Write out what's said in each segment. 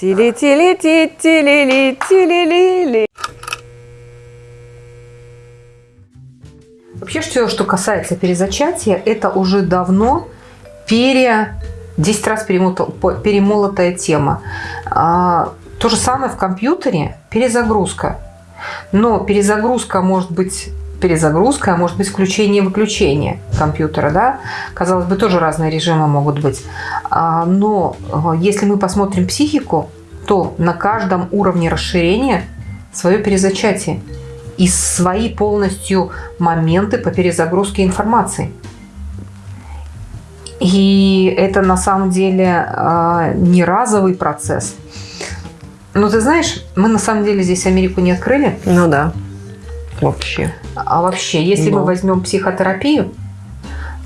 Тили-тили-ти-тили-ли-тили-ли-ли. Вообще, все, что касается перезачатия, это уже давно пере... 10 раз перемолотая тема. А, то же самое в компьютере перезагрузка. Но перезагрузка может быть перезагрузка, а может быть включение-выключение компьютера, да? Казалось бы, тоже разные режимы могут быть. А, но а, если мы посмотрим психику, то на каждом уровне расширения свое перезачатие и свои полностью моменты по перезагрузке информации. И это на самом деле а, не разовый процесс. Но ты знаешь, мы на самом деле здесь Америку не открыли. Ну да. Вообще. А вообще, если Но. мы возьмем психотерапию,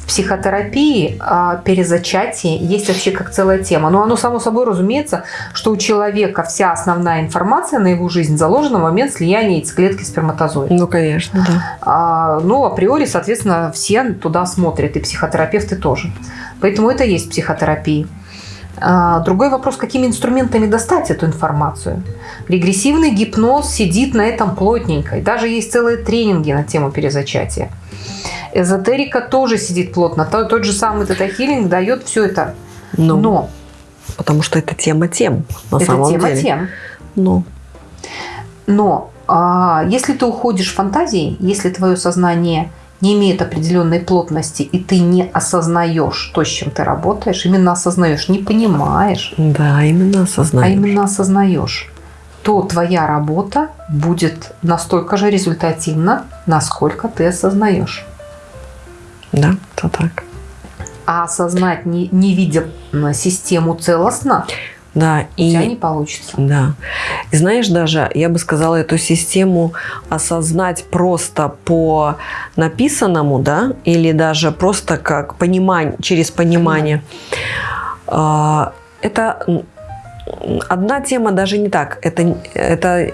в психотерапии а, перезачатие есть вообще как целая тема. Но оно само собой разумеется, что у человека вся основная информация на его жизнь заложена в момент слияния яйцеклетки и сперматозоида. Ну, конечно, да. А, ну, априори, соответственно, все туда смотрят, и психотерапевты тоже. Поэтому это и есть психотерапия. А, Другой вопрос, какими инструментами достать эту информацию. Регрессивный гипноз сидит на этом плотненько. И даже есть целые тренинги на тему перезачатия. Эзотерика тоже сидит плотно. То- Тот же самый тета-хилинг дает все это. Ну, Но Потому что это тема тем, на это самом тема деле. тем. Ну, Но а, если ты уходишь в фантазии, если твое сознание не имеет определенной плотности, и ты не осознаешь то, с чем ты работаешь, именно осознаешь, не понимаешь, да, именно а осознание. именно осознаешь, то твоя работа будет настолько же результативна, насколько ты осознаешь. Да, это так. А осознать, не, не видя систему целостно, Да, у тебя не и получится. да. И знаешь, даже я бы сказала, эту систему осознать просто по написанному, да, или даже просто как понимание, через понимание. А, Это одна тема даже не так. Это, это,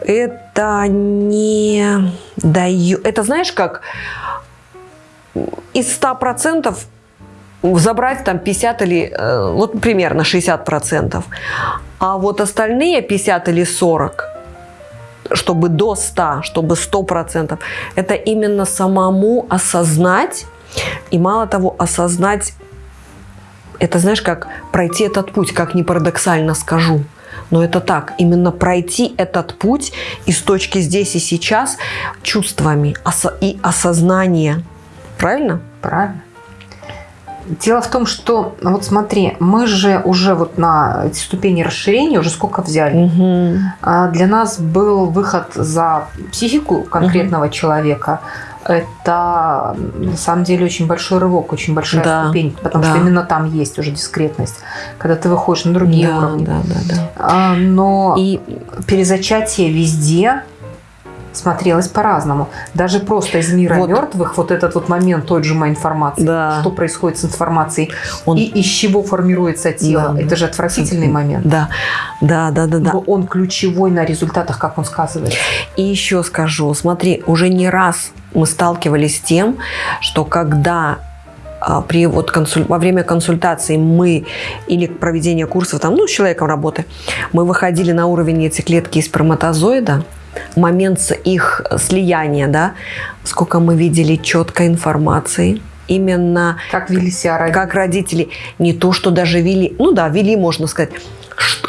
это не дает. Это знаешь, как из 100% забрать там 50 или, э, вот примерно 60%. А вот остальные 50 или 40, чтобы до 100, чтобы 100%, это именно самому осознать, и мало того, осознать, это знаешь, как пройти этот путь, как ни парадоксально скажу. Но это так, именно пройти этот путь из точки здесь и сейчас чувствами и осознание. Правильно? Правильно. Дело в том, что, вот смотри, мы же уже вот на эти ступени расширения уже сколько взяли. Угу. А Для нас был выход за психику конкретного человека. Это на самом деле очень большой рывок, очень большая Да, ступень, потому да. что именно там есть уже дискретность, когда ты выходишь на другие да, уровни. да, да, да. А, Но И перезачатие везде смотрелось по-разному. Даже просто из мира Вот. мертвых вот этот вот момент той же информации, Да. что происходит с информацией он, и из чего формируется тело. Да, Это да. же отвратительный момент. да, да, да, да, да. Но Он ключевой на результатах, как он сказывается. И еще скажу, смотри, уже не раз мы сталкивались с тем, что когда а, при вот консуль... во время консультации мы или проведения курсов там, ну, с человеком работы, мы выходили на уровень яйцеклетки и сперматозоида, момент их слияния, да, сколько мы видели четкой информации, именно Как вели себя родители. как родители не то, что даже вели, ну да, вели, можно сказать,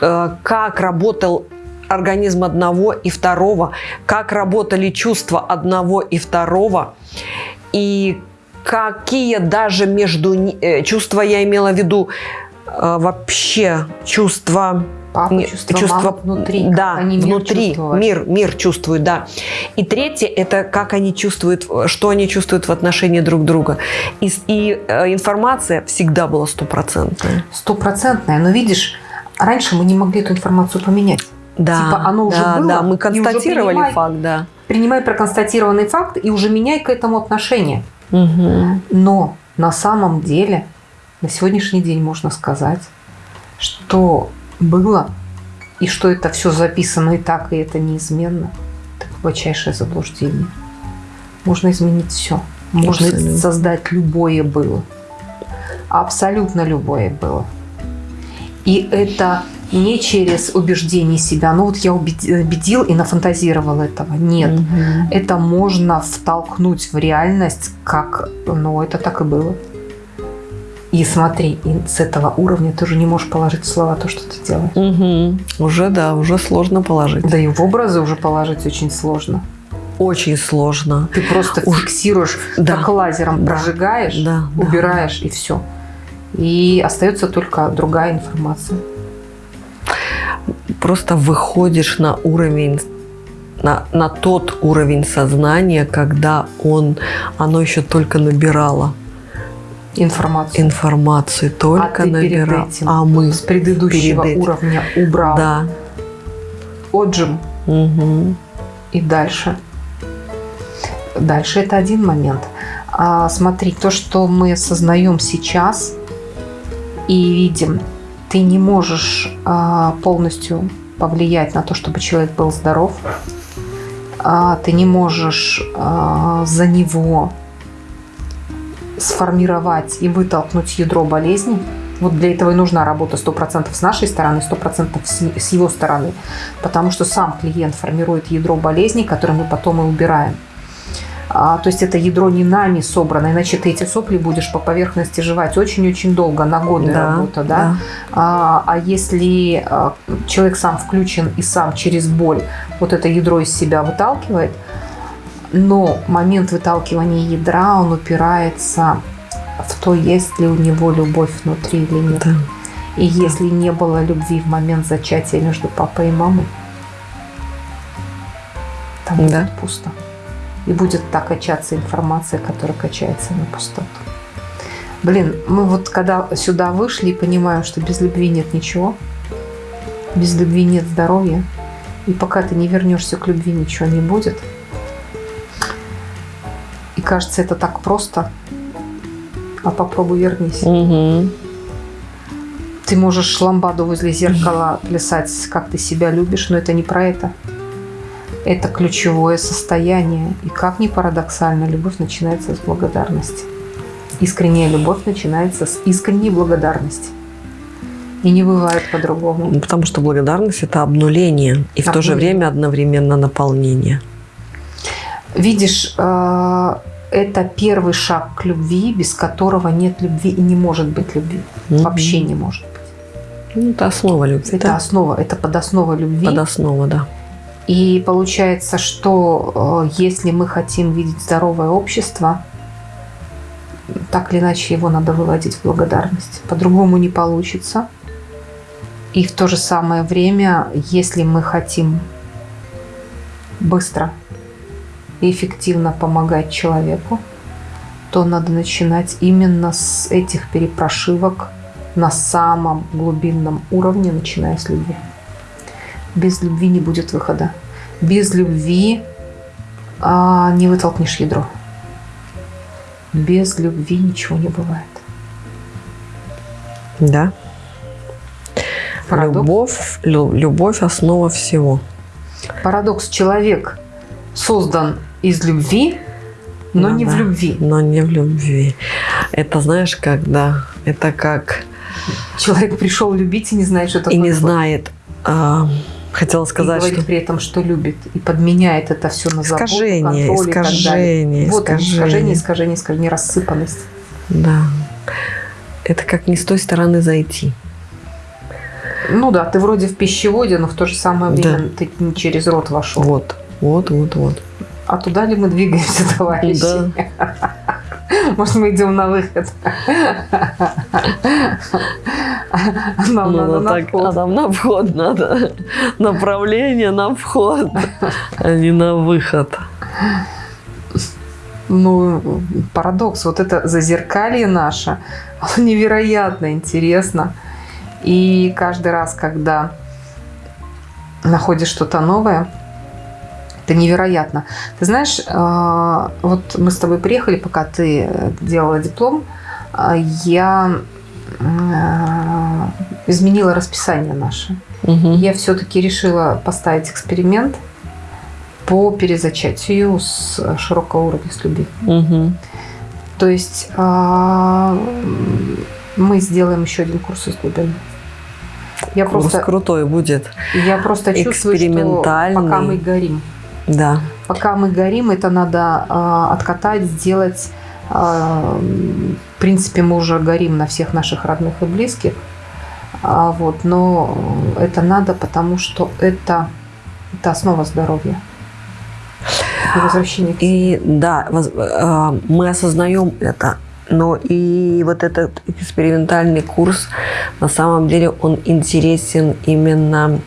э, как работал организм одного и второго, как работали чувства одного и второго, и какие даже между э, чувства, я имела в виду э, вообще чувства Папа не- чувства, мама внутри. Да, они мир внутри. чувствовали. Мир, мир чувствуют, да. И третье, это как они чувствуют, что они чувствуют в отношении друг друга. И, и, э, информация всегда была стопроцентная. Стопроцентная. Но видишь, раньше мы не могли эту информацию поменять. Да, Типа оно уже да, было, да, мы констатировали принимай. факт, да. Принимай проконстатированный факт и уже меняй к этому отношение. Мгм. Но на самом деле, на сегодняшний день можно сказать, что было и что это все записано и так, и это неизменно, это глубочайшее заблуждение. Можно изменить все. Можно Абсолютно. создать любое было. Абсолютно любое было. И это не через убеждение себя. Ну вот я убеди- убедил и нафантазировал этого. Нет. Мгм. Это можно втолкнуть в реальность, как, ну, это так и было. И смотри, и с этого уровня ты уже не можешь положить слова то, что ты делаешь. Мгм. Уже да, уже сложно положить. Да и в образы уже положить очень сложно. Очень сложно. Ты просто Уж- фиксируешь, Да. как лазером Да. прожигаешь, Да, да. убираешь и все. И остается только другая информация. Просто выходишь на уровень на, на тот уровень сознания, когда он, оно еще только набирало Информацию. информацию, только а этим а мы, с предыдущего перед этим. уровня убрал да. отжим Мгм. и дальше. Дальше это один момент. А, смотри, то, что мы осознаем сейчас и видим, ты не можешь а, полностью повлиять на то, чтобы человек был здоров. А, ты не можешь а, за него сформировать и вытолкнуть ядро болезни. Вот для этого и нужна работа 100% с нашей стороны, 100% с его стороны. Потому что сам клиент формирует ядро болезней, которые мы потом и убираем. А, то есть это ядро не нами собрано, иначе ты эти сопли будешь по поверхности жевать очень-очень долго, на годы работа, да? А, а если а, человек сам включен и сам через боль вот это ядро из себя выталкивает, но момент выталкивания ядра, он упирается в то, есть ли у него любовь внутри или нет. Да. И если не было любви в момент зачатия между папой и мамой, там будет Да. пусто. И будет так качаться информация, которая качается на пустоту. Блин, мы вот когда сюда вышли и понимаем, что без любви нет ничего, без любви нет здоровья, и пока ты не вернешься к любви, ничего не будет. И кажется, это так просто. А попробуй вернись. Мгм. Ты можешь ламбаду возле зеркала плясать, как ты себя любишь, но это не про это. Это ключевое состояние. И как ни парадоксально, любовь начинается с благодарности. Искренняя любовь начинается с искренней благодарности. И не бывает по-другому. Ну, Потому что благодарность это обнуление и в то же Обнуление. время одновременно наполнение. Видишь, э, это первый шаг к любви, без которого нет любви и не может быть любви. Мгм. Вообще не может. Ну, это основа любви. Это да? основа, это подоснова любви. Подоснова, да. И получается, что э, если мы хотим видеть здоровое общество, так или иначе его надо выводить в благодарность. По-другому не получится. И в то же самое время, если мы хотим быстро и эффективно помогать человеку, то надо начинать именно с этих перепрошивок на самом глубинном уровне, начиная с любви. Без любви не будет выхода. Без любви а, не вытолкнешь ядро. Без любви ничего не бывает. Да. Парадокс. Любовь, лю- любовь основа всего. Парадокс. Человек создан из любви, но Да, не в да. любви. Но не в любви. Это знаешь, когда это как Человек пришел любить и не знает, что такое и не любовь. знает. а, хотела И сказать, говорит что при этом, что любит. И подменяет это все на заботу, искажение, контроль и так далее. искажение, Вот искажение, искажение. искажение, искажение, рассыпанность. Да. Это как не с той стороны зайти. Ну да, ты вроде в пищеводе, но в то же самое Да. время ты не через рот вошел. Вот, вот, вот, вот. А туда ли мы двигаемся, товарищи? Да. Может, мы идем на выход? Нам Ну, надо ну, на так, вход. а нам на вход надо. Направление на вход, а не на выход. Ну, парадокс. Вот это зазеркалье наше, оно невероятно интересно. И каждый раз, когда находишь что-то новое, это невероятно. Ты знаешь, э, вот мы с тобой приехали, пока ты э, делала диплом, э, я изменила расписание наше. Мгм. Я все-таки решила поставить эксперимент по перезачатию с широкого уровня с любви. Мгм. То есть мы сделаем еще один курс из глубины. Я Курс просто, крутой будет. я просто чувствую, что пока мы горим, Да. пока мы горим, это надо а, откатать, сделать. А, в принципе, мы уже горим на всех наших родных и близких. А, вот, но это надо, потому что это, это основа здоровья. И возвращение к И да, воз- э, мы осознаем это, но и вот этот экспериментальный курс, на самом деле, он интересен именно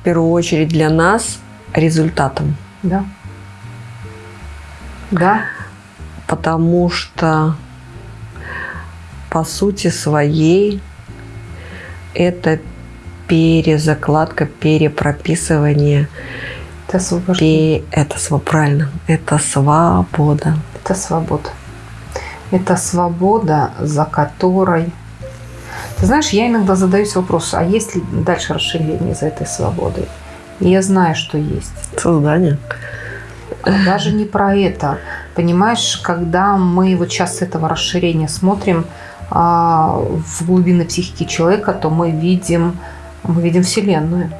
в первую очередь для нас результатом. Да. Да. Потому что по сути своей это перезакладка, перепрописывание. Это освобождение. Пе- Это сва- правильно. Это свобода. Это свобода. Это свобода, за которой... Ты знаешь, я иногда задаюсь вопросом, а есть ли дальше расширение за этой свободой? Я знаю, что есть. Создание. Даже не про это. Понимаешь, когда мы вот сейчас с этого расширения смотрим а, в глубины психики человека, то мы видим, мы видим Вселенную.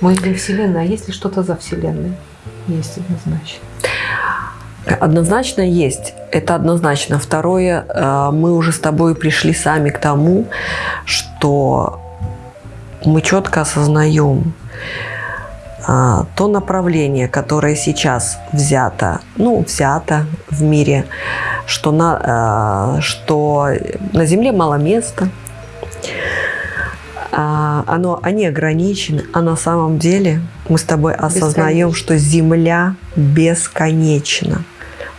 Мы видим Вселенную. А есть ли что-то за Вселенной? Есть однозначно. Однозначно есть. Это однозначно. Второе, э, мы уже с тобой пришли сами к тому, что мы четко осознаем то направление, которое сейчас взято, ну, взято в мире, что на, а, что на Земле мало места, а, оно, они ограничены, а на самом деле мы с тобой осознаем, Бесконечно. что Земля бесконечна.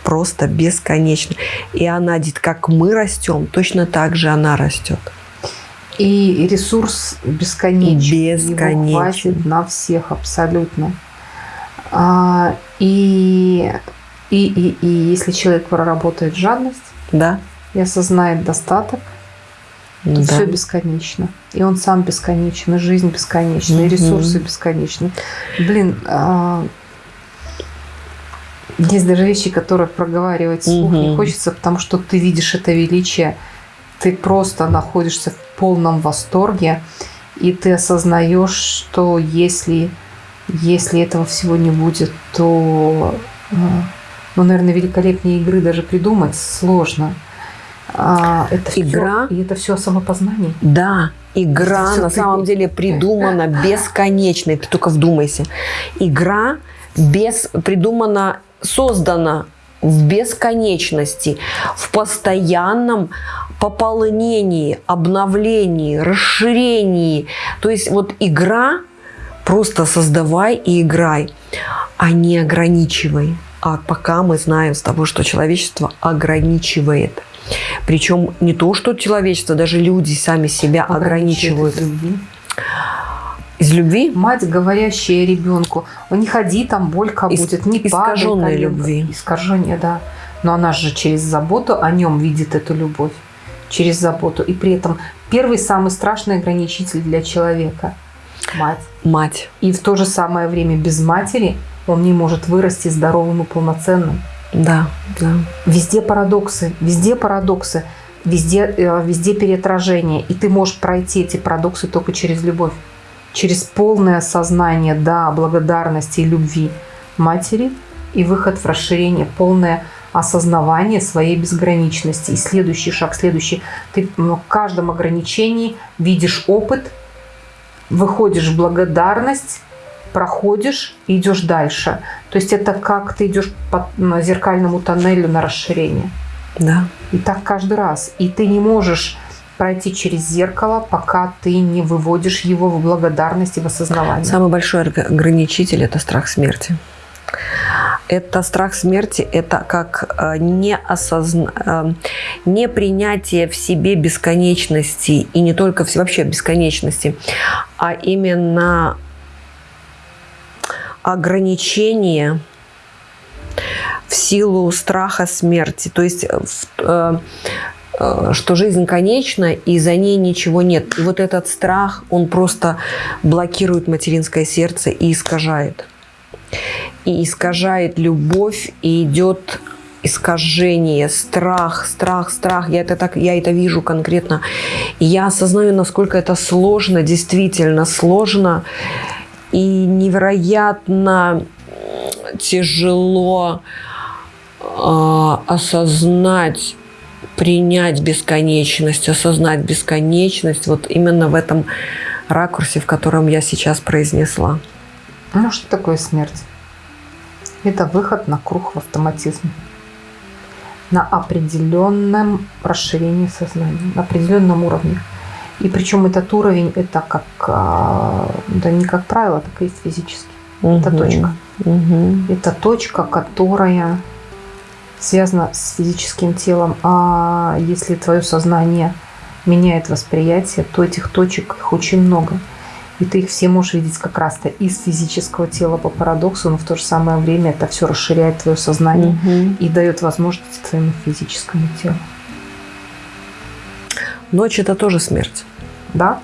Просто бесконечна. И она, как мы растем, точно так же она растет. И ресурс бесконечен. Его Бесконечен. хватит на всех абсолютно. А, и, и, и, и если человек проработает жадность Да? и осознает достаток, то Да. все бесконечно. И он сам бесконечен, и жизнь бесконечна, и ресурсы бесконечны. Блин, а, есть даже вещи, которые проговаривать вслух не хочется, потому что ты видишь это величие, ты просто находишься в полном восторге, и ты осознаешь, что если, если этого всего не будет, то, а, ну, наверное, великолепнее игры даже придумать сложно. А, это Игра? и это все самопознание. Да, игра Это на ты- самом деле придумана бесконечной. Ты только вдумайся. Игра без, придумана, создана в бесконечности, в постоянном пополнении, обновлении, расширении. То есть вот игра просто создавай и играй, а не ограничивай. А пока мы знаем с тобой, что человечество ограничивает. Причем не то, что человечество, даже люди сами себя ограничивают. Из любви? Мать, говорящая ребенку, «Ой, не ходи, там болька Ис- будет, не искаженной коленка». любви. Искажение, да. Но она же через заботу о нем видит эту любовь. Через заботу. И при этом первый самый страшный ограничитель для человека – мать. Мать. И в то же самое время без матери он не может вырасти здоровым и полноценным. Да, да. Везде парадоксы, везде парадоксы, везде, э, везде переотражение. И ты можешь пройти эти парадоксы только через любовь. Через полное осознание, да, благодарности и любви матери и выход в расширение, полное осознавание своей безграничности. И следующий шаг, следующий. Ты в каждом ограничении видишь опыт, выходишь в благодарность, проходишь и идешь дальше. То есть это как ты идешь по зеркальному тоннелю на расширение. Да. И так каждый раз. И ты не можешь пройти через зеркало, пока ты не выводишь его в благодарность и в осознавание. Самый большой ограничитель – это страх смерти. Это страх смерти, это как э, неосозна... э, непринятие в себе бесконечности, и не только в... вообще бесконечности, а именно ограничение в силу страха смерти. То есть, э, что жизнь конечна, и за ней ничего нет. И вот этот страх, он просто блокирует материнское сердце и искажает. И искажает любовь, и идет искажение, страх, страх, страх. Я это так, я это вижу конкретно. И я осознаю, насколько это сложно, действительно сложно и невероятно тяжело э, осознать, принять бесконечность, осознать бесконечность вот именно в этом ракурсе, в котором я сейчас произнесла. Ну, что такое смерть? Это выход на круг в автоматизм. На определенном расширении сознания, на определенном уровне. И причем этот уровень, это как, а, да не как правило, так и есть физически. Угу. Это точка. Угу. Это точка, которая связана с физическим телом. А если твое сознание меняет восприятие, то этих точек их очень много. И ты их все можешь видеть как раз-то из физического тела по парадоксу, но в то же самое время это все расширяет твое сознание угу. и дает возможность твоему физическому телу. Ночь это тоже смерть. Да.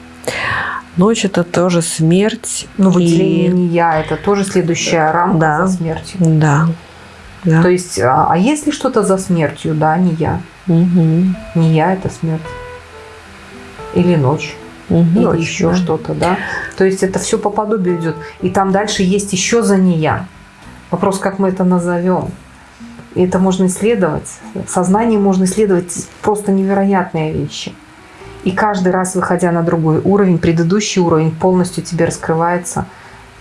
Ночь это тоже смерть. Ну, выделение и... не я, это тоже следующая рамка да. за смертью. Да. да. То есть, а, а если что-то за смертью, да, не я. Угу. Не я это смерть. Или ночь. Угу, ночь, еще что-то, да. То есть это все по подобию идет. И там дальше есть еще за не я. Вопрос, как мы это назовем. И это можно исследовать. В сознании можно исследовать просто невероятные вещи. И каждый раз, выходя на другой уровень, предыдущий уровень полностью тебе раскрывается,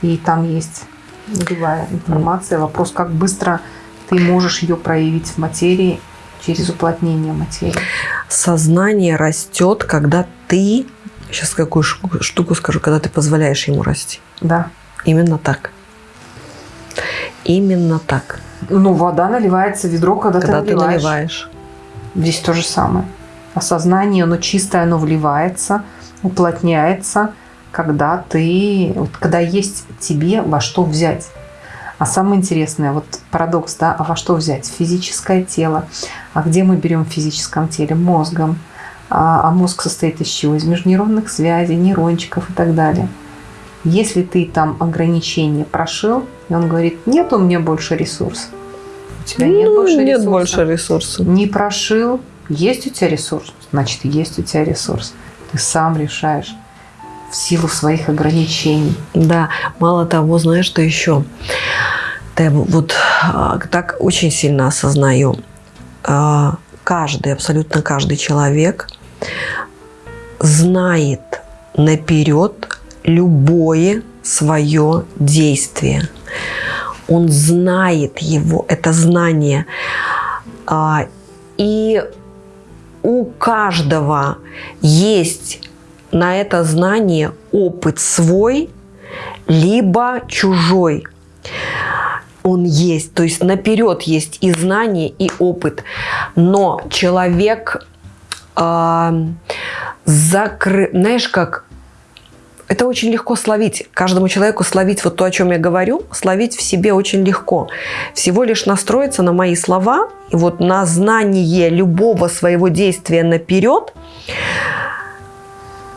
и там есть нулевая информация. Вопрос, как быстро ты можешь ее проявить в материи через уплотнение материи. Сознание растет, когда ты, сейчас какую штуку скажу, когда ты позволяешь ему расти. Да. Именно так. Именно так. Ну, вода наливается в ведро, когда, когда ты наливаешь. Ты наливаешь. Здесь то же самое осознание, оно чистое, оно вливается, уплотняется, когда ты, вот, когда есть тебе во что взять. А самое интересное, вот парадокс, да, а во что взять? Физическое тело. А где мы берем в физическом теле? Мозгом. А, а мозг состоит из чего? Из межнейронных связей, нейрончиков и так далее. Если ты там ограничения прошил, и он говорит, нет у меня больше ресурсов. У тебя нет ну, больше нет ресурсов. больше ресурсов. Не прошил, есть у тебя ресурс, значит, есть у тебя ресурс. Ты сам решаешь в силу своих ограничений. Да, мало того, знаешь, что еще? Да, вот а, так очень сильно осознаю. А, каждый, абсолютно каждый человек знает наперед любое свое действие. Он знает его, это знание. А, и у каждого есть на это знание опыт свой, либо чужой. Он есть, то есть наперед есть и знание, и опыт. Но человек э, закры... Знаешь, как это очень легко словить. Каждому человеку словить вот то, о чем я говорю, словить в себе очень легко. Всего лишь настроиться на мои слова и вот на знание любого своего действия наперед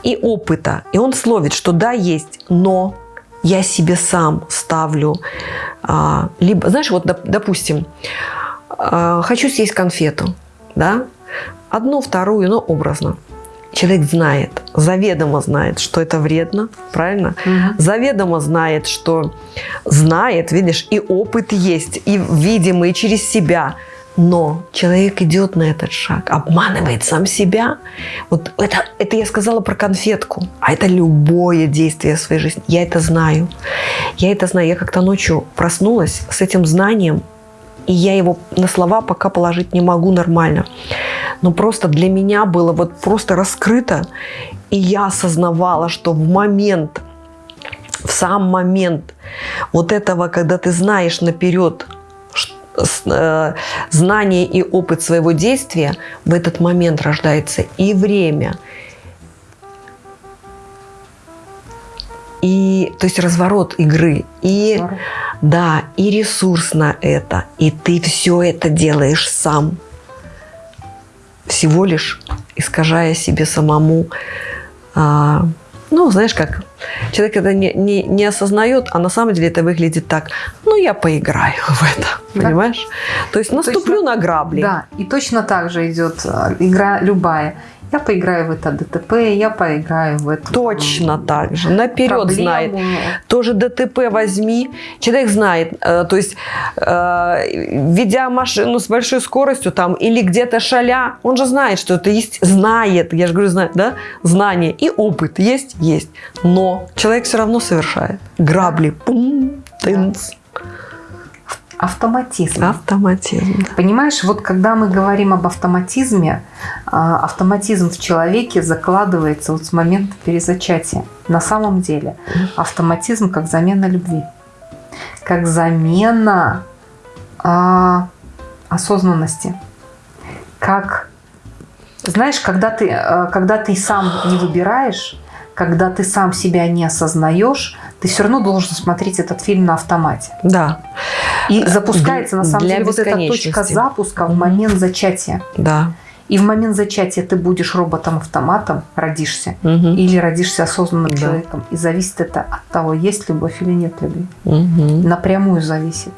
и опыта. И он словит, что да, есть, но я себе сам ставлю. А, либо, знаешь, вот, допустим, а, хочу съесть конфету, да, одну, вторую, но образно человек знает, заведомо знает, что это вредно, правильно? Угу. Заведомо знает, что знает, видишь, и опыт есть, и видимый через себя. Но человек идет на этот шаг, обманывает сам себя. Вот это, это я сказала про конфетку, а это любое действие в своей жизни. Я это знаю. Я это знаю. Я как-то ночью проснулась с этим знанием, и я его на слова пока положить не могу нормально. Но просто для меня было вот просто раскрыто, и я осознавала, что в момент, в сам момент вот этого, когда ты знаешь наперед э, знание и опыт своего действия, в этот момент рождается и время, и то есть разворот игры, и Здорово. да, и ресурс на это, и ты все это делаешь сам, всего лишь искажая себе самому, а, ну знаешь как, человек это не, не, не осознает, а на самом деле это выглядит так, ну я поиграю в это, Да. понимаешь? То есть наступлю на грабли. Да, и точно так же идет э, игра любая. Я поиграю в это ДТП, я поиграю в это. Точно так же, наперед проблему. знает. Тоже ДТП возьми. Человек знает, э, то есть, э, ведя машину с большой скоростью там или где-то шаля, он же знает, что это есть, знает, я же говорю, знает, да, знание и опыт есть, есть. Но человек все равно совершает. Грабли, пум, тынц, Автоматизм. автоматизм. Понимаешь, вот когда мы говорим об автоматизме, а, автоматизм в человеке закладывается вот с момента перезачатия. На самом деле автоматизм как замена любви, как замена а, осознанности, как знаешь, когда ты, а, когда ты сам не выбираешь, когда ты сам себя не осознаешь, ты все равно должен смотреть этот фильм на автомате. Да, И запускается, на самом Для деле, вот эта точка запуска в момент зачатия. да. И в момент зачатия ты будешь роботом-автоматом, родишься, Мгм. или родишься осознанным Да. человеком. И зависит это от того, есть любовь или нет любви. Мгм. Напрямую зависит.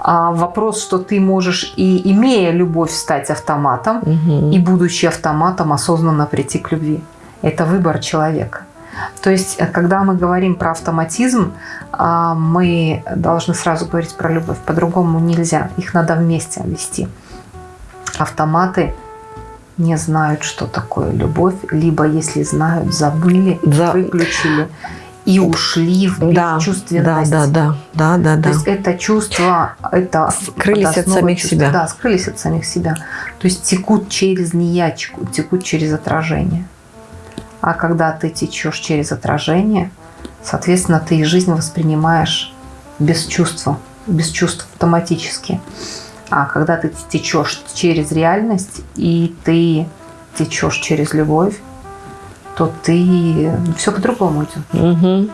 А вопрос, что ты можешь и имея любовь стать автоматом, Мгм. и будучи автоматом осознанно прийти к любви. Это выбор человека. То есть, э, когда мы говорим про автоматизм, а, мы должны сразу говорить про любовь. По-другому нельзя. Их надо вместе вести. Автоматы не знают, что такое любовь, либо, если знают, забыли, За- выключили и ушли в Да, да, бесчувственность. да, да, да, да, То да. есть это чувство, это Скрылись от самих чувства. себя. Да, скрылись от самих себя. То есть текут через неячку, текут через отражение. А когда ты течешь через отражение, соответственно, ты и жизнь воспринимаешь без чувства, без чувств автоматически. А когда ты течешь через реальность и ты течешь через любовь, то ты все по-другому идет. Мгм.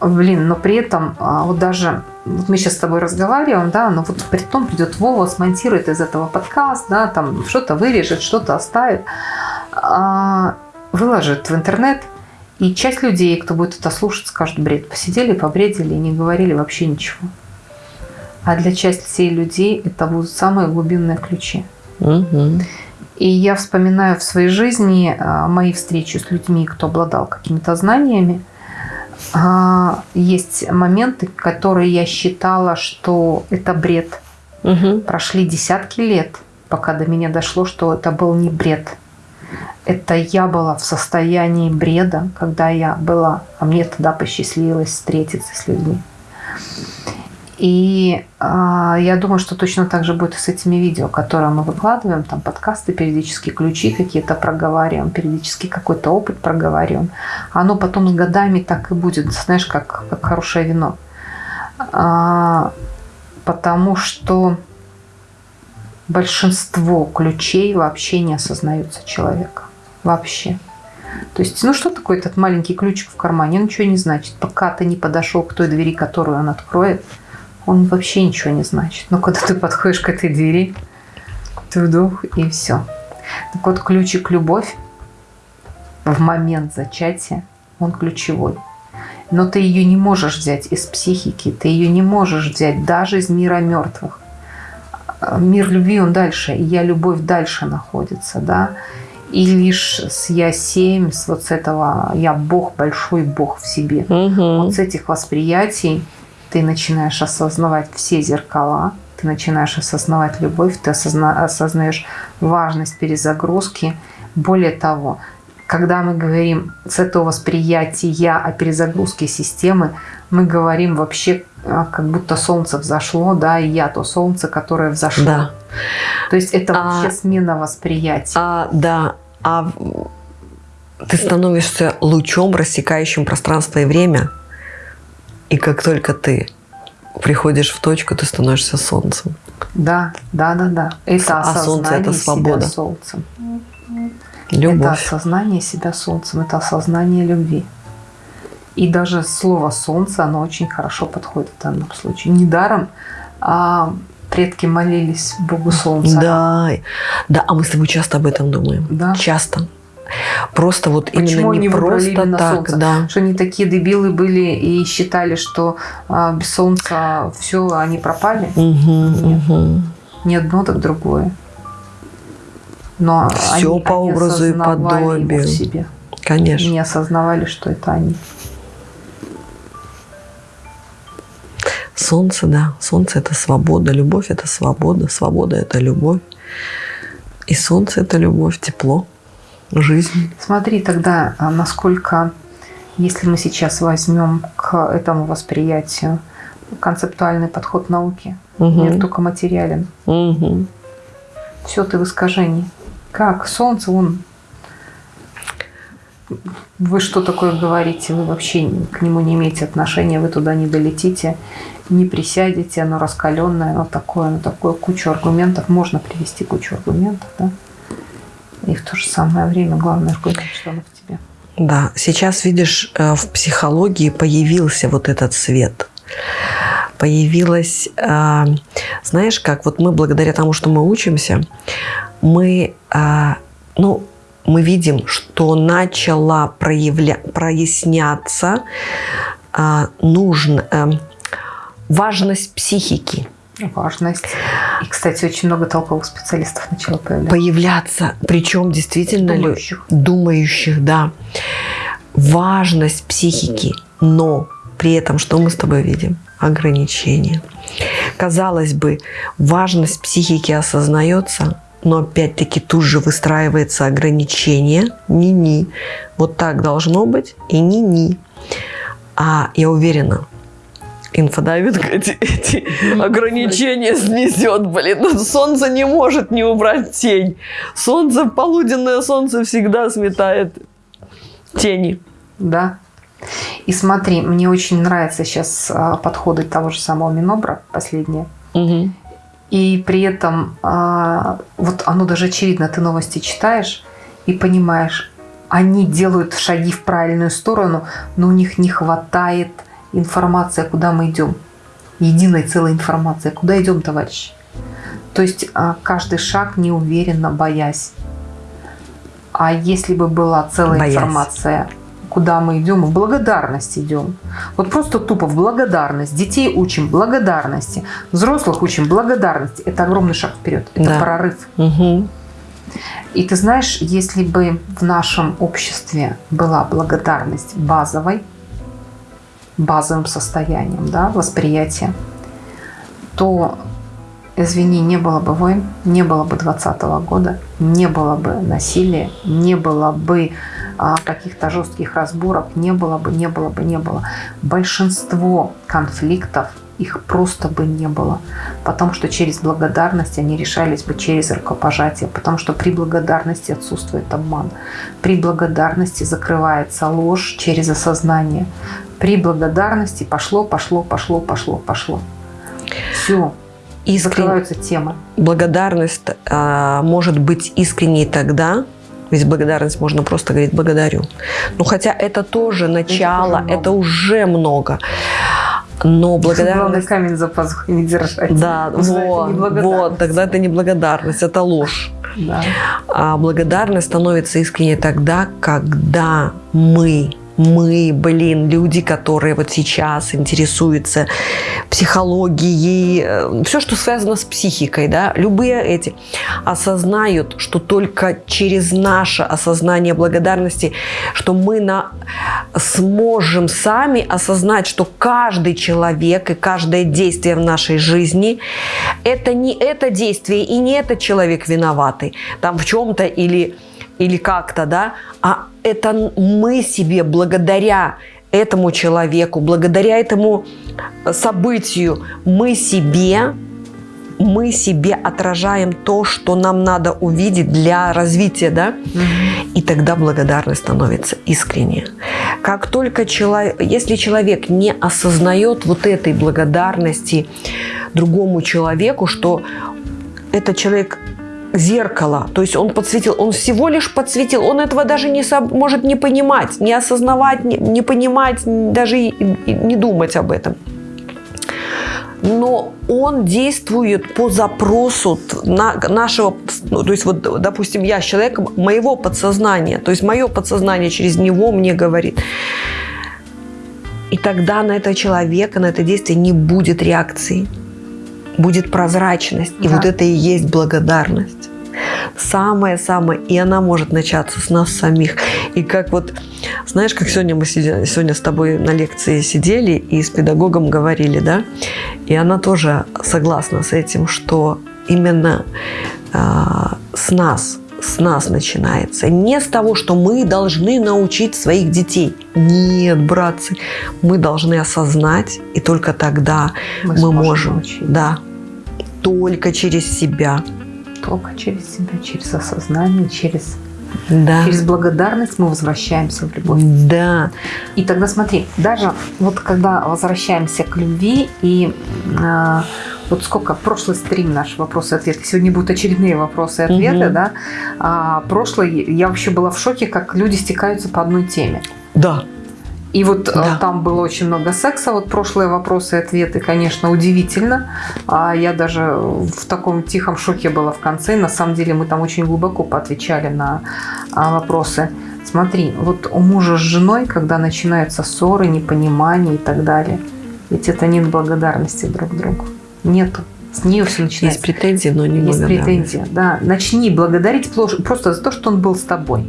Блин, но при этом а, вот даже вот мы сейчас с тобой разговариваем, да, но вот при том придет Вова, смонтирует из этого подкаст, да, там что-то вырежет, что-то оставит, а, выложит в интернет, и часть людей, кто будет это слушать, скажут бред. Посидели, побредили и не говорили вообще ничего. А для части людей это будут самые глубинные ключи. Мгм. И я вспоминаю в своей жизни а, мои встречи с людьми, кто обладал какими-то знаниями. А, Есть моменты, которые я считала, что это бред. Мгм. Прошли десятки лет, пока до меня дошло, что это был не бред. Это я была в состоянии бреда, когда я была, а мне тогда посчастливилось встретиться с людьми. И а, я думаю, что точно так же будет и с этими видео, которые мы выкладываем, там подкасты, периодически ключи какие-то проговариваем, периодически какой-то опыт проговариваем. Оно потом с годами так и будет, знаешь, как, как хорошее вино. А, потому что большинство ключей вообще не осознаются человека. Вообще. То есть, ну что такое этот маленький ключик в кармане? Он ничего не значит. Пока ты не подошел к той двери, которую он откроет, он вообще ничего не значит. Но когда ты подходишь к этой двери, ты вдох и все. Так вот, ключик любовь в момент зачатия, он ключевой. Но ты ее не можешь взять из психики, ты ее не можешь взять даже из мира мертвых. Мир любви, он дальше, и я любовь дальше находится, да. И лишь с я семь, с вот с этого я Бог, большой Бог в себе. Мгм. Вот с этих восприятий ты начинаешь осознавать все зеркала, ты начинаешь осознавать любовь, ты осозна- осознаешь важность перезагрузки. Более того, когда мы говорим с этого восприятия о перезагрузке системы, мы говорим вообще как будто солнце взошло, да, и я то солнце, которое взошло. Да. То есть это А- вообще смена восприятия. А, да, а ты становишься лучом, рассекающим пространство и время. И как только ты приходишь в точку, ты становишься солнцем. Да, да, да, да. Это А солнце это свобода. себя солнцем. Это Любовь. осознание себя солнцем, это осознание любви. И даже слово солнце, оно очень хорошо подходит в данном случае. Недаром а, предки молились Богу солнца. Да, да, а мы с тобой часто об этом думаем. Да. Часто. просто вот Почему именно не они просто именно так, солнце? да. Что они такие дебилы были и считали, что а, без солнца все, они пропали. Мгм, Нет. мгм. Не одно, так другое. Но Всё они, по они образу и подобию. себе. Конечно. Не осознавали, что это они. Солнце, да. Солнце – это свобода. Любовь – это свобода. Свобода – это любовь. И солнце – это любовь, тепло, жизнь. Смотри тогда, а, насколько, если мы сейчас возьмем к этому восприятию концептуальный подход науки, Мгм. мир только материален. Мгм. Все ты в искажении. Как? Солнце, он... Вы что такое говорите? Вы вообще к нему не имеете отношения, вы туда не долетите, не присядете, оно раскаленное, оно такое, оно такое, кучу аргументов. Можно привести кучу аргументов, да? И в то же самое время главный аргумент, что оно в тебе. Да, сейчас, видишь, э, в психологии появился вот этот свет. Появилась, э, знаешь, как вот мы благодаря тому, что мы учимся, мы, э, ну, мы видим, что начала проявля... проясняться э, нужно, э, важность психики. Важность. И, кстати, очень много толковых специалистов начало появляться. Появляться, причем действительно Думающих. думающих, да. Важность психики, но при этом что мы с тобой видим? Ограничения. Казалось бы, важность психики осознается, но опять-таки тут же выстраивается ограничение. Ни-ни. Вот так должно быть и ни-ни. А я уверена, инфодайвинг эти, эти ограничения снесет, блин. Ну, Солнце не может не убрать тень. Солнце, полуденное солнце всегда сметает тени. Да. И смотри, мне очень нравятся сейчас а, подходы того же самого Минобра, последние. Мгм. И при этом а, вот оно даже очевидно, ты новости читаешь и понимаешь, они делают шаги в правильную сторону, но у них не хватает информации, куда мы идем. Единой целой информации. Куда идем, товарищи? То есть а, каждый шаг неуверенно, боясь. А если бы была целая Боясь. информация, куда мы идем, в благодарность идем. Вот просто тупо в благодарность. Детей учим благодарности, взрослых учим благодарности. Это огромный шаг вперед. Это Да. прорыв. Мгм. И ты знаешь, если бы в нашем обществе была благодарность базовой, базовым состоянием, да, восприятия, то, извини, не было бы войн, не было бы 20 года, не было бы насилия, не было бы каких-то жестких разборок, не было бы, не было бы, не было. Большинство конфликтов их просто бы не было, потому что через благодарность они решались бы через рукопожатие, потому что при благодарности отсутствует обман, при благодарности закрывается ложь через осознание, при благодарности пошло, пошло, пошло, пошло, пошло. Все, Искрен- закрываются темы. Благодарность а, может быть искренней тогда, ведь благодарность можно просто говорить благодарю. Ну хотя это тоже начало, много. это уже много. Но Главное благодарность... камень за пазухой не держать. Да, это вот, вот, тогда это не благодарность, это ложь. Да. А благодарность становится искренней тогда, когда мы, мы, блин, люди, которые вот сейчас интересуются психологией, все, что связано с психикой, да, любые эти, осознают, что только через наше осознание благодарности, что мы на, сможем сами осознать, что каждый человек и каждое действие в нашей жизни это не это действие и не этот человек виноватый там в чем-то или, или как-то, да, а это мы себе благодаря этому человеку, благодаря этому событию, мы себе мы себе отражаем то, что нам надо увидеть для развития, да, и тогда благодарность становится искренней. Как только человек, если человек не осознает вот этой благодарности другому человеку, что этот человек зеркало, то есть он подсветил, он всего лишь подсветил, он этого даже не может не понимать, не осознавать, не, не понимать, даже и- и не думать об этом. но он действует по запросу на, нашего, ну, то есть вот, допустим, я с человеком моего подсознания, то есть мое подсознание через него мне говорит. И тогда на этого человека, на это действие не будет реакции, будет прозрачность. И Да. вот это и есть благодарность. Самое-самое, и она может начаться с нас самих. И как вот, знаешь, как сегодня мы сидели, сегодня с тобой на лекции сидели и с педагогом говорили, да, и она тоже согласна с этим, что именно а, с нас, с нас начинается. Не с того, что мы должны научить своих детей. Нет, братцы, мы должны осознать, и только тогда Мы мы, можем, научить. да, только через себя, Только через себя, через осознание, через, да, через благодарность мы возвращаемся в любовь. да, И тогда смотри, даже вот когда возвращаемся к любви и а, вот сколько прошлый стрим наш вопросы и ответы, сегодня будут очередные вопросы и ответы, Мгм. да. А, прошлый я вообще была в шоке, как люди стекаются по одной теме. да, И вот э, Да. там было очень много секса. Вот прошлые вопросы и ответы, конечно, удивительно. А я даже в таком тихом шоке была в конце. На самом деле мы там очень глубоко поотвечали на а, вопросы. Смотри, вот у мужа с женой, когда начинаются ссоры, непонимание и так далее, ведь это нет благодарности друг другу. Нету. С нее все есть начинается. претензии, но не Есть претензия, да. Начни благодарить просто за то, что он был с тобой.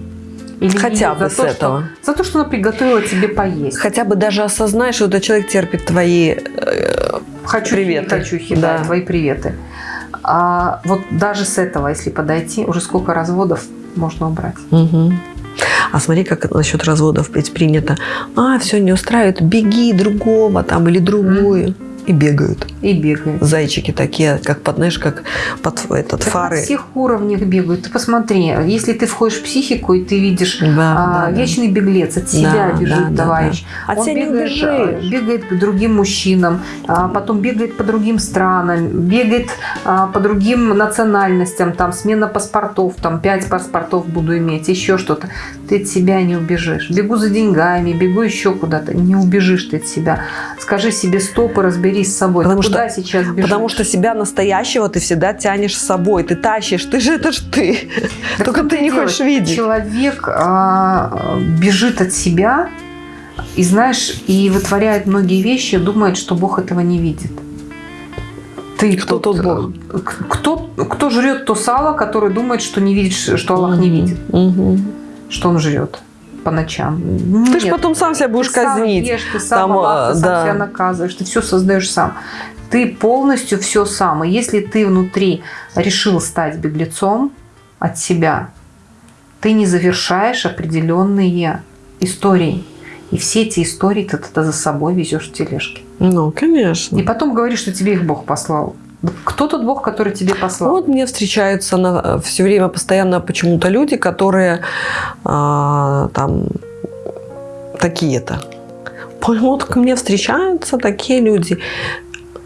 Или Хотя бы за с то, что- этого. за то, что она приготовила тебе поесть. Хотя бы даже осознай, что этот человек терпит твои... э, Хочу Приветы. хочу да. Да. твои приветы. А вот даже с этого, если подойти, уже сколько разводов можно убрать. мгм. А смотри, как насчет разводов ведь принято. А, все не устраивает, беги другого там или другую. И бегают. И бегают. Зайчики такие, как под, знаешь, как под этот Так фары. На всех уровнях бегают. Ты посмотри, если ты входишь в психику и ты видишь Да, а, да, да. вечный беглец, от себя Да, бежит да, да, товарищ. От Он тебя не бегает, а, убежишь. бегает к другим мужчинам, а потом бегает по другим странам, бегает а, по другим национальностям, там смена паспортов, там пять паспортов буду иметь, еще что-то. Ты от себя не убежишь. Бегу за деньгами, бегу еще куда-то. Не убежишь ты от себя. Скажи себе стоп и разберись с собой. Потому Ты что- Куда сейчас бежишь? Потому что себя настоящего ты всегда тянешь с собой. Ты тащишь, ты же это ж ты. Так Только ты не хочешь видеть. Человек а, бежит от себя и, знаешь, и вытворяет многие вещи, думает, что Бог этого не видит. Ты Кто тот Бог? э, Кто, кто жрет то сало, который думает, что не видит, что Аллах не видит, Мгм. что он жрет по ночам. Ты Нет. же потом сам себя будешь Ты сам казнить. ешь, ты сам Там, ты а, сам да. себя наказываешь, ты все создаешь сам. Ты полностью все сам. И если ты внутри решил стать беглецом от себя, ты не завершаешь определенные истории. И все эти истории ты тогда за собой везешь в тележке. Ну, конечно. И потом говоришь, что тебе их Бог послал. Кто тот Бог, который тебе послал? Вот мне встречаются все время постоянно почему-то люди, которые а, там такие-то. Вот ко мне встречаются такие люди.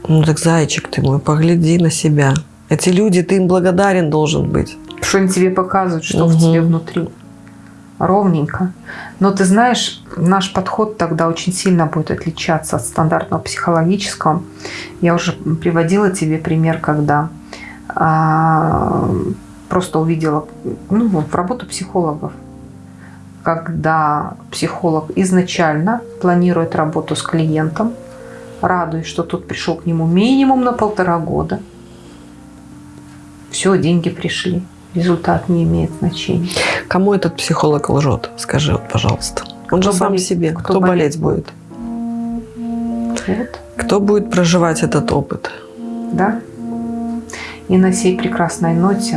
Ну так, зайчик ты мой, погляди на себя. Эти люди, ты им благодарен должен быть. Что они тебе показывают, что в Мгм. тебе внутри. Ровненько. Но ты знаешь, наш подход тогда очень сильно будет отличаться от стандартного психологического. Я уже приводила тебе пример, когда а, просто увидела ну, вот, работу психологов. Когда психолог изначально планирует работу с клиентом, радуясь, что тот пришел к нему минимум на полтора года. Все, деньги пришли. Результат не имеет значения. Кому этот психолог лжет? Скажи, вот, пожалуйста. Он Кто же сам болеть- себе. кто Кто, болеть болеть будет? Вот, Кто будет проживать этот опыт? да? И на сей прекрасной ноте